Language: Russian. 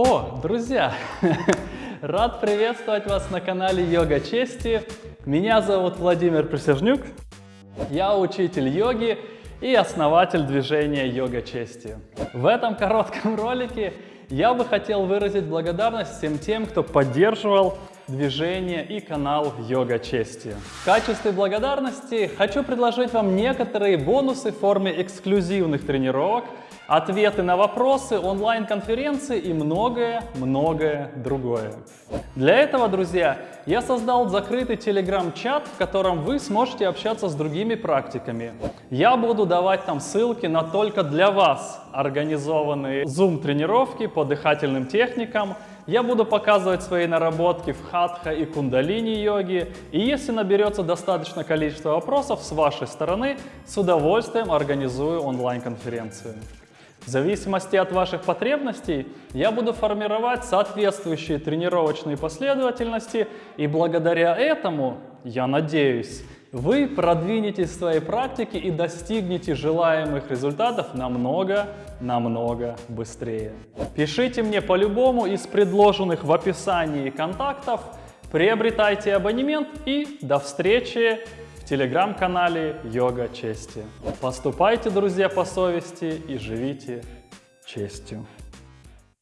О, друзья! Рад приветствовать вас на канале Йога Чести. Меня зовут Владимир Присяжнюк. Я учитель йоги и основатель движения Йога Чести. В этом коротком ролике я бы хотел выразить благодарность всем тем, кто поддерживал движение и канал Йога Чести. В качестве благодарности хочу предложить вам некоторые бонусы в форме эксклюзивных тренировок, ответы на вопросы, онлайн-конференции и многое-многое другое. Для этого, друзья, я создал закрытый телеграм-чат, в котором вы сможете общаться с другими практиками. Я буду давать там ссылки на только для вас организованные Zoom-тренировки по дыхательным техникам, я буду показывать свои наработки в хатха и кундалини йоги. И если наберется достаточно количество вопросов с вашей стороны, с удовольствием организую онлайн-конференцию. В зависимости от ваших потребностей я буду формировать соответствующие тренировочные последовательности и благодаря этому, я надеюсь, вы продвинетесь в своей практике и достигнете желаемых результатов намного-намного быстрее. Пишите мне по-любому из предложенных в описании контактов, приобретайте абонемент и до встречи телеграм-канале Йога Чести. Поступайте, друзья, по совести и живите честью.